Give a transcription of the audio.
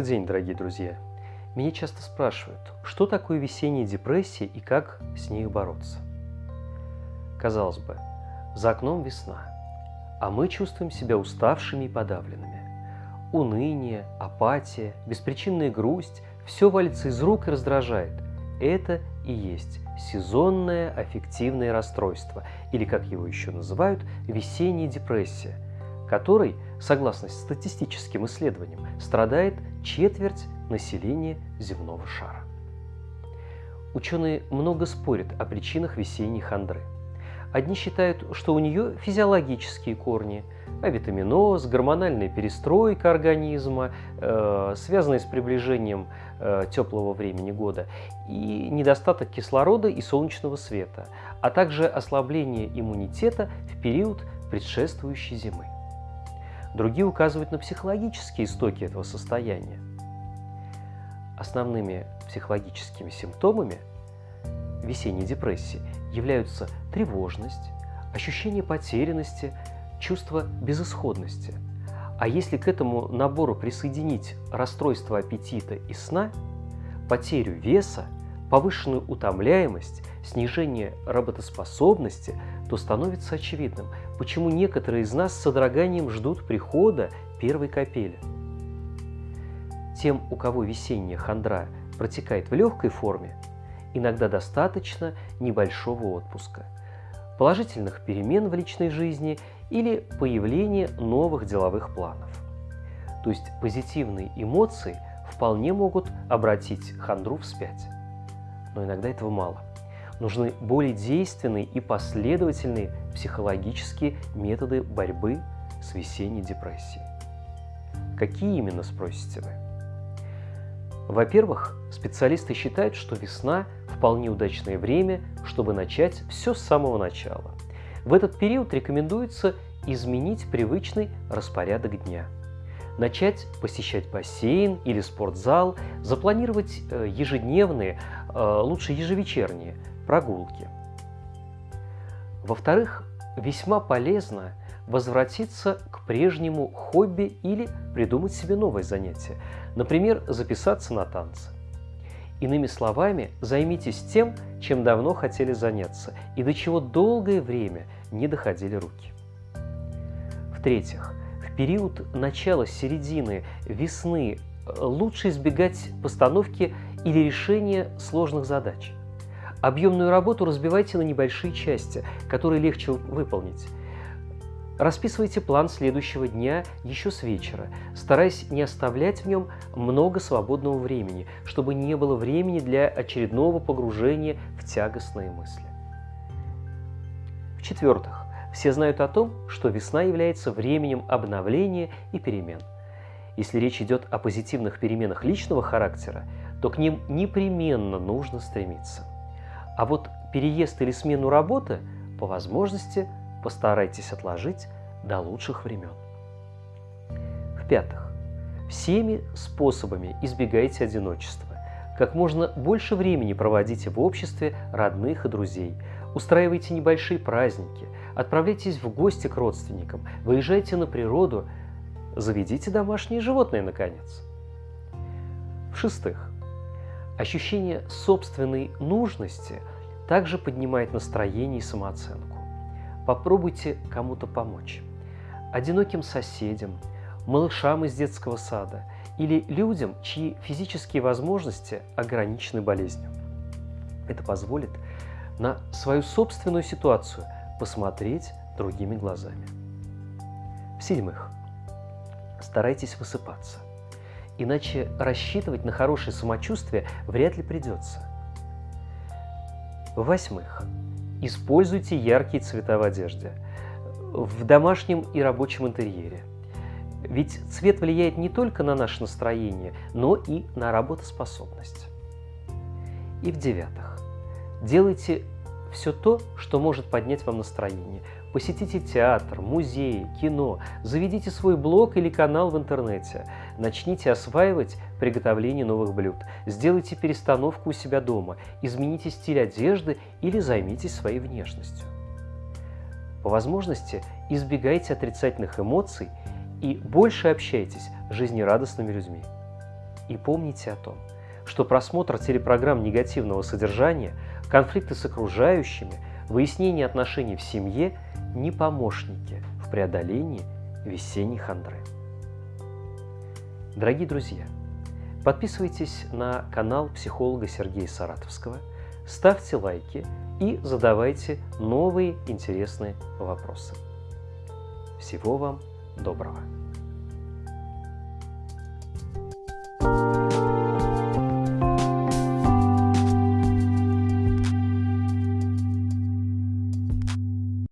Добрый день, дорогие друзья! Меня часто спрашивают, что такое весенняя депрессия и как с ней бороться. Казалось бы, за окном весна, а мы чувствуем себя уставшими и подавленными. Уныние, апатия, беспричинная грусть – все валится из рук и раздражает. Это и есть сезонное аффективное расстройство, или, как его еще называют, весенняя депрессия, которой, согласно статистическим исследованиям, страдает четверть населения земного шара. Ученые много спорят о причинах весенней хандры. Одни считают, что у нее физиологические корни, авитаминоз, гормональная перестройка организма, э, связанная с приближением э, теплого времени года, и недостаток кислорода и солнечного света, а также ослабление иммунитета в период предшествующей зимы. Другие указывают на психологические истоки этого состояния. Основными психологическими симптомами весенней депрессии являются тревожность, ощущение потерянности, чувство безысходности. А если к этому набору присоединить расстройство аппетита и сна, потерю веса, повышенную утомляемость, снижение работоспособности, то становится очевидным, почему некоторые из нас с содроганием ждут прихода первой капели. Тем, у кого весенняя хандра протекает в легкой форме, иногда достаточно небольшого отпуска, положительных перемен в личной жизни или появления новых деловых планов. То есть позитивные эмоции вполне могут обратить хандру вспять. Но иногда этого мало. Нужны более действенные и последовательные психологические методы борьбы с весенней депрессией. Какие именно, спросите вы? Во-первых, специалисты считают, что весна – вполне удачное время, чтобы начать все с самого начала. В этот период рекомендуется изменить привычный распорядок дня. Начать посещать бассейн или спортзал, запланировать э, ежедневные, лучше ежевечерние прогулки. Во-вторых, весьма полезно возвратиться к прежнему хобби или придумать себе новое занятие, например, записаться на танцы. Иными словами, займитесь тем, чем давно хотели заняться и до чего долгое время не доходили руки. В-третьих, в период начала-середины весны э, лучше избегать постановки или решения сложных задач. Объемную работу разбивайте на небольшие части, которые легче выполнить. Расписывайте план следующего дня еще с вечера, стараясь не оставлять в нем много свободного времени, чтобы не было времени для очередного погружения в тягостные мысли. В-четвертых, все знают о том, что весна является временем обновления и перемен. Если речь идет о позитивных переменах личного характера, то к ним непременно нужно стремиться. А вот переезд или смену работы по возможности – постарайтесь отложить до лучших времен. В-пятых, всеми способами избегайте одиночества. Как можно больше времени проводите в обществе родных и друзей. Устраивайте небольшие праздники, отправляйтесь в гости к родственникам, выезжайте на природу, заведите домашние животные, наконец. В-шестых, ощущение собственной нужности также поднимает настроение и самооценку. Попробуйте кому-то помочь. Одиноким соседям, малышам из детского сада или людям, чьи физические возможности ограничены болезнью. Это позволит на свою собственную ситуацию посмотреть другими глазами. В-седьмых, старайтесь высыпаться, иначе рассчитывать на хорошее самочувствие вряд ли придется. В-восьмых, Используйте яркие цвета в одежде, в домашнем и рабочем интерьере. Ведь цвет влияет не только на наше настроение, но и на работоспособность. И в-девятых, делайте все то, что может поднять вам настроение. Посетите театр, музеи, кино, заведите свой блог или канал в интернете, начните осваивать приготовление новых блюд, сделайте перестановку у себя дома, измените стиль одежды или займитесь своей внешностью. По возможности избегайте отрицательных эмоций и больше общайтесь с жизнерадостными людьми. И помните о том, что просмотр телепрограмм негативного содержания, конфликты с окружающими, выяснение отношений в семье не помощники в преодолении весенней хандры. Дорогие друзья, подписывайтесь на канал психолога Сергея Саратовского, ставьте лайки и задавайте новые интересные вопросы. Всего вам доброго!